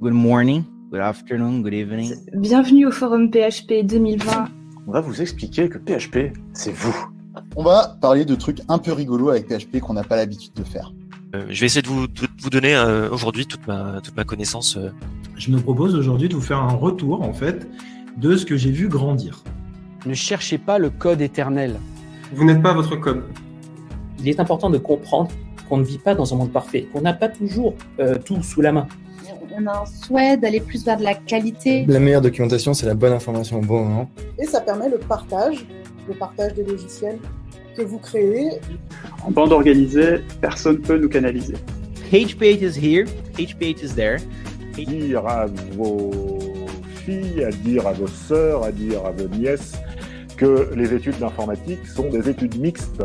Good morning, good afternoon, good evening. Bienvenue au forum PHP 2020. On va vous expliquer que PHP, c'est vous. On va parler de trucs un peu rigolos avec PHP qu'on n'a pas l'habitude de faire. Euh, je vais essayer de vous, de vous donner euh, aujourd'hui toute ma, toute ma connaissance. euh. Je me propose aujourd'hui de vous faire un retour en fait de ce que j'ai vu grandir. Ne cherchez pas le code éternel. Vous n'êtes pas votre code. Il est important de comprendre qu'on ne vit pas dans un monde parfait, qu'on n'a pas toujours euh, tout sous la main. On a un souhait d'aller plus vers de la qualité. La meilleure documentation, c'est la bonne information au bon moment. Et ça permet le partage, le partage des logiciels que vous créez. En bande organisée, personne ne peut nous canaliser. PagePage is here, PagePage is there. Dire à vos filles, à dire à vos sœurs, à dire à vos nièces que les études d'informatique sont des études mixtes